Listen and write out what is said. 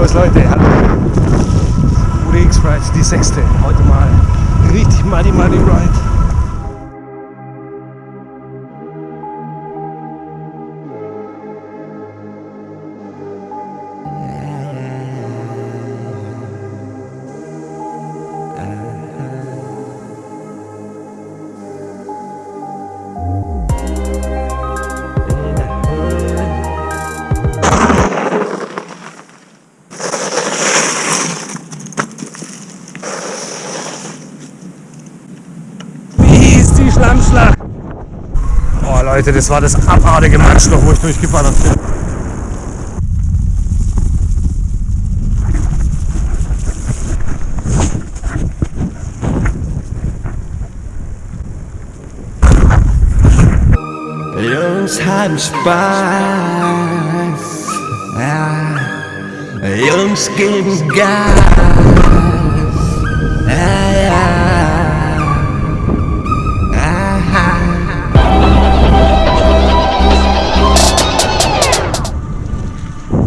Servus Leute, hallo. Ude X-Ride, die sechste. Heute mal richtig Muddy Muddy Ride. Schlammschlacht? Oh Leute, das war das abartige Matschloch, wo ich durchgeballert bin. Jungs haben Spaß. Ja. Jungs geben Gas.